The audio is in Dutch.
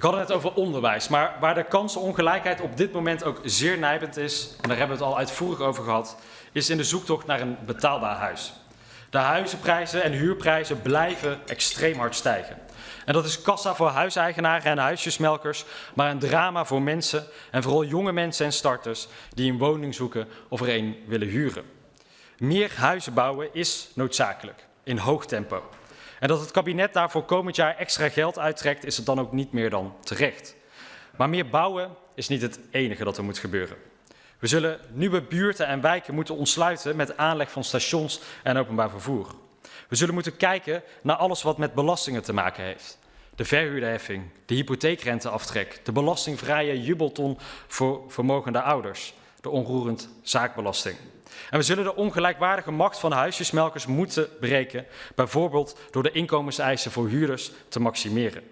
Ik had het net over onderwijs, maar waar de kansenongelijkheid op dit moment ook zeer nijpend is, en daar hebben we het al uitvoerig over gehad, is in de zoektocht naar een betaalbaar huis. De huizenprijzen en huurprijzen blijven extreem hard stijgen. En dat is kassa voor huiseigenaren en huisjesmelkers, maar een drama voor mensen en vooral jonge mensen en starters die een woning zoeken of er een willen huren. Meer huizen bouwen is noodzakelijk, in hoog tempo. En dat het kabinet daarvoor komend jaar extra geld uittrekt, is het dan ook niet meer dan terecht. Maar meer bouwen is niet het enige dat er moet gebeuren. We zullen nieuwe buurten en wijken moeten ontsluiten met aanleg van stations en openbaar vervoer. We zullen moeten kijken naar alles wat met belastingen te maken heeft. De verhuurderheffing, de hypotheekrenteaftrek, de belastingvrije jubelton voor vermogende ouders, de onroerend zaakbelasting. En we zullen de ongelijkwaardige macht van huisjesmelkers moeten breken, bijvoorbeeld door de inkomenseisen voor huurders te maximeren.